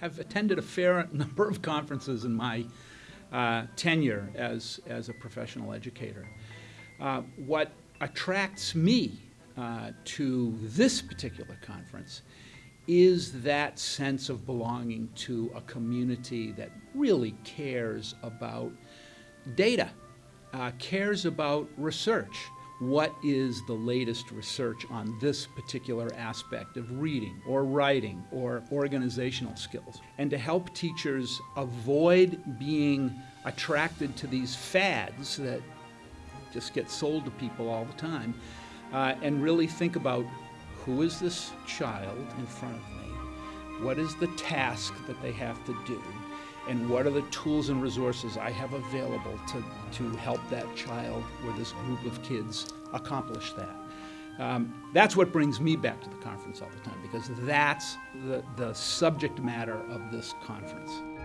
have attended a fair number of conferences in my uh, tenure as, as a professional educator. Uh, what attracts me uh, to this particular conference is that sense of belonging to a community that really cares about data, uh, cares about research. What is the latest research on this particular aspect of reading or writing or organizational skills? And to help teachers avoid being attracted to these fads that just get sold to people all the time uh, and really think about who is this child in front of me? What is the task that they have to do? And what are the tools and resources I have available to, to help that child or this group of kids accomplish that? Um, that's what brings me back to the conference all the time because that's the, the subject matter of this conference.